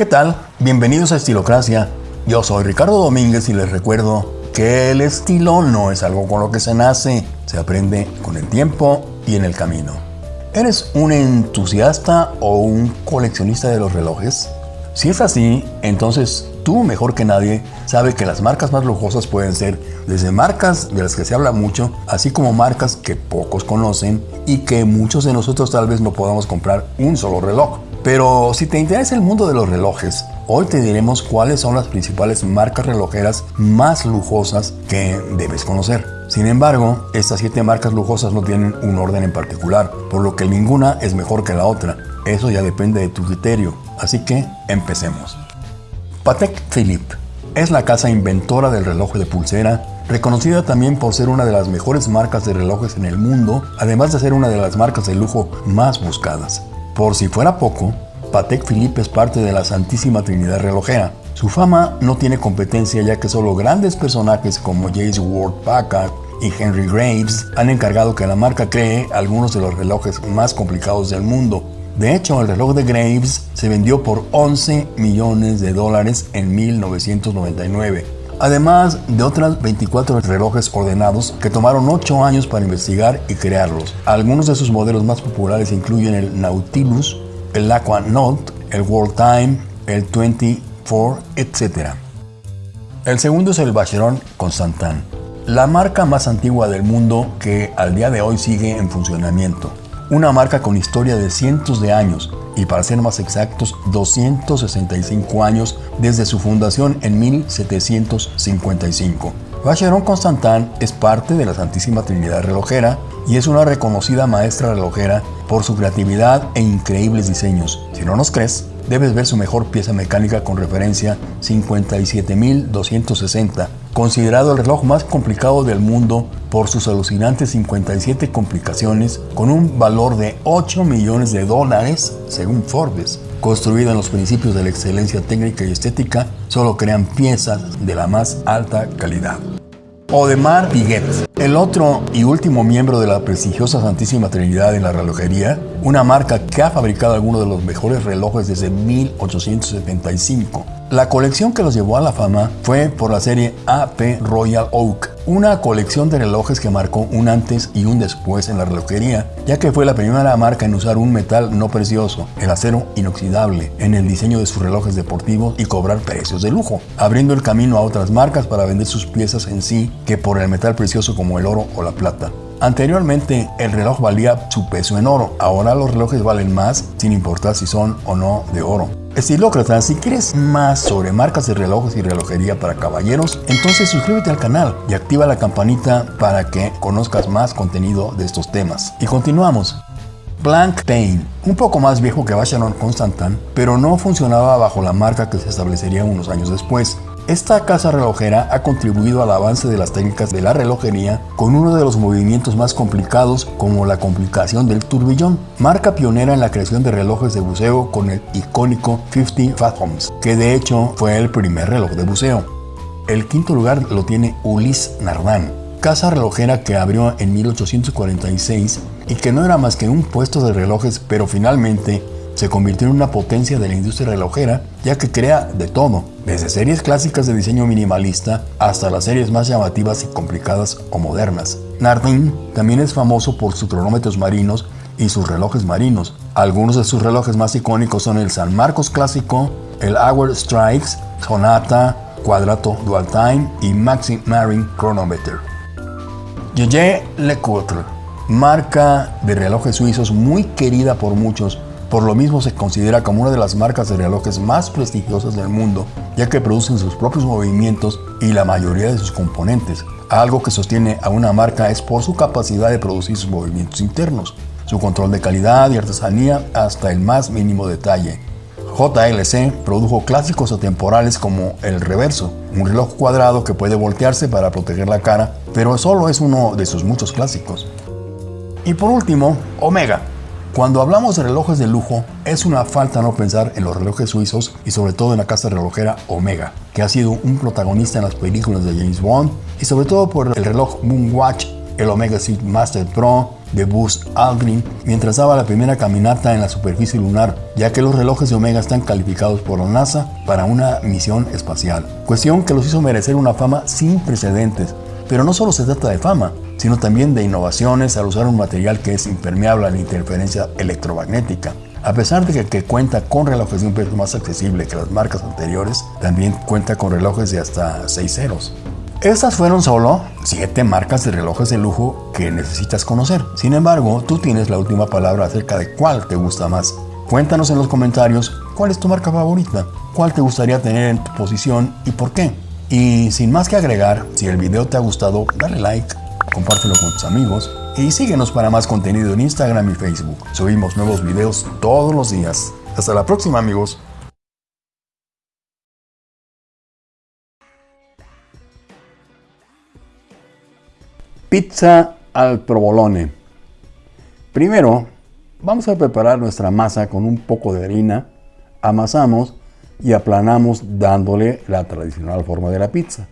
¿Qué tal? Bienvenidos a Estilocracia. Yo soy Ricardo Domínguez y les recuerdo que el estilo no es algo con lo que se nace, se aprende con el tiempo y en el camino. ¿Eres un entusiasta o un coleccionista de los relojes? Si es así, entonces tú mejor que nadie sabe que las marcas más lujosas pueden ser desde marcas de las que se habla mucho, así como marcas que pocos conocen y que muchos de nosotros tal vez no podamos comprar un solo reloj. Pero si te interesa el mundo de los relojes, hoy te diremos cuáles son las principales marcas relojeras más lujosas que debes conocer. Sin embargo, estas siete marcas lujosas no tienen un orden en particular, por lo que ninguna es mejor que la otra. Eso ya depende de tu criterio. Así que empecemos. Patek Philippe es la casa inventora del reloj de pulsera, reconocida también por ser una de las mejores marcas de relojes en el mundo, además de ser una de las marcas de lujo más buscadas. Por si fuera poco, Patek Philippe es parte de la Santísima Trinidad Relojera. Su fama no tiene competencia ya que solo grandes personajes como James Ward Packard y Henry Graves han encargado que la marca cree algunos de los relojes más complicados del mundo. De hecho, el reloj de Graves se vendió por 11 millones de dólares en 1999 además de otras 24 relojes ordenados que tomaron 8 años para investigar y crearlos. Algunos de sus modelos más populares incluyen el Nautilus, el Aqua Note, el World Time, el 24, etc. El segundo es el Vacheron Constantin, la marca más antigua del mundo que al día de hoy sigue en funcionamiento. Una marca con historia de cientos de años y para ser más exactos 265 años desde su fundación en 1755. Vacheron Constantin es parte de la Santísima Trinidad Relojera y es una reconocida maestra relojera por su creatividad e increíbles diseños. Si no nos crees, debes ver su mejor pieza mecánica con referencia 57260, considerado el reloj más complicado del mundo por sus alucinantes 57 complicaciones con un valor de 8 millones de dólares, según Forbes. Construido en los principios de la excelencia técnica y estética, solo crean piezas de la más alta calidad. Odemar Piguet, el otro y último miembro de la prestigiosa Santísima Trinidad en la relojería, una marca que ha fabricado algunos de los mejores relojes desde 1875. La colección que los llevó a la fama fue por la serie AP Royal Oak, una colección de relojes que marcó un antes y un después en la relojería, ya que fue la primera marca en usar un metal no precioso, el acero inoxidable, en el diseño de sus relojes deportivos y cobrar precios de lujo, abriendo el camino a otras marcas para vender sus piezas en sí que por el metal precioso como el oro o la plata. Anteriormente el reloj valía su peso en oro, ahora los relojes valen más sin importar si son o no de oro. Estilócrata, si quieres más sobre marcas de relojes y relojería para caballeros, entonces suscríbete al canal y activa la campanita para que conozcas más contenido de estos temas. Y continuamos. Blank Pain, un poco más viejo que Vacheron Constantin, pero no funcionaba bajo la marca que se establecería unos años después. Esta casa relojera ha contribuido al avance de las técnicas de la relojería con uno de los movimientos más complicados como la complicación del turbillón, marca pionera en la creación de relojes de buceo con el icónico 50 Fathoms, que de hecho fue el primer reloj de buceo. El quinto lugar lo tiene Ulysse Nardin, casa relojera que abrió en 1846 y que no era más que un puesto de relojes, pero finalmente se convirtió en una potencia de la industria relojera, ya que crea de todo, desde series clásicas de diseño minimalista hasta las series más llamativas y complicadas o modernas. Nardin también es famoso por sus cronómetros marinos y sus relojes marinos. Algunos de sus relojes más icónicos son el San Marcos clásico, el Hour Strikes, Sonata, Cuadrato Dual Time y Maxi Marine Chronometer. Le Lecoultre, marca de relojes suizos muy querida por muchos, por lo mismo se considera como una de las marcas de relojes más prestigiosas del mundo, ya que producen sus propios movimientos y la mayoría de sus componentes. Algo que sostiene a una marca es por su capacidad de producir sus movimientos internos, su control de calidad y artesanía hasta el más mínimo detalle. JLC produjo clásicos atemporales como el reverso, un reloj cuadrado que puede voltearse para proteger la cara, pero solo es uno de sus muchos clásicos. Y por último, Omega, cuando hablamos de relojes de lujo, es una falta no pensar en los relojes suizos y sobre todo en la casa relojera Omega, que ha sido un protagonista en las películas de James Bond y sobre todo por el reloj Moonwatch, el Omega Seed Master Pro de Buzz Aldrin mientras daba la primera caminata en la superficie lunar, ya que los relojes de Omega están calificados por la NASA para una misión espacial. Cuestión que los hizo merecer una fama sin precedentes. Pero no solo se trata de fama, sino también de innovaciones al usar un material que es impermeable a la interferencia electromagnética. A pesar de que, cuenta con relojes de un precio más accesible que las marcas anteriores, también cuenta con relojes de hasta 6 ceros. Estas fueron solo 7 marcas de relojes de lujo que necesitas conocer. Sin embargo, tú tienes la última palabra acerca de cuál te gusta más. Cuéntanos en los comentarios cuál es tu marca favorita, cuál te gustaría tener en tu posición y por qué. Y sin más que agregar, si el video te ha gustado, dale like, compártelo con tus amigos y síguenos para más contenido en Instagram y Facebook. Subimos nuevos videos todos los días. Hasta la próxima amigos. Pizza al provolone. Primero, vamos a preparar nuestra masa con un poco de harina, amasamos y aplanamos dándole la tradicional forma de la pizza.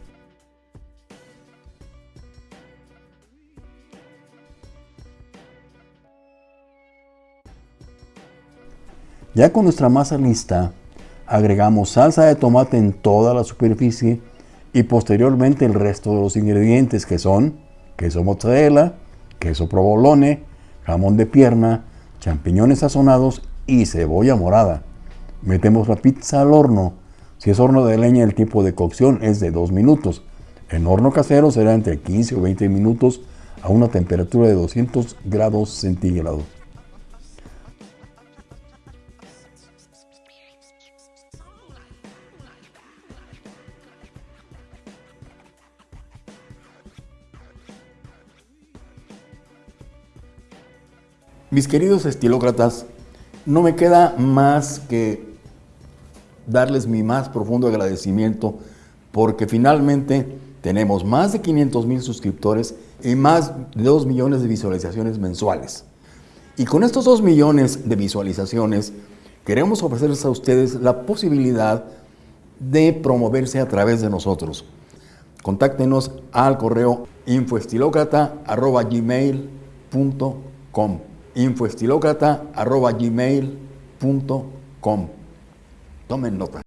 Ya con nuestra masa lista, agregamos salsa de tomate en toda la superficie y posteriormente el resto de los ingredientes que son queso mozzarella, queso provolone, jamón de pierna, champiñones sazonados y cebolla morada. Metemos la pizza al horno. Si es horno de leña el tiempo de cocción es de 2 minutos. En horno casero será entre 15 o 20 minutos a una temperatura de 200 grados centígrados. Mis queridos estilócratas, no me queda más que darles mi más profundo agradecimiento porque finalmente tenemos más de 500 mil suscriptores y más de 2 millones de visualizaciones mensuales. Y con estos 2 millones de visualizaciones queremos ofrecerles a ustedes la posibilidad de promoverse a través de nosotros. Contáctenos al correo infoestilocrata.gmail.com infoestilocrata.gmail.com Tomen nota.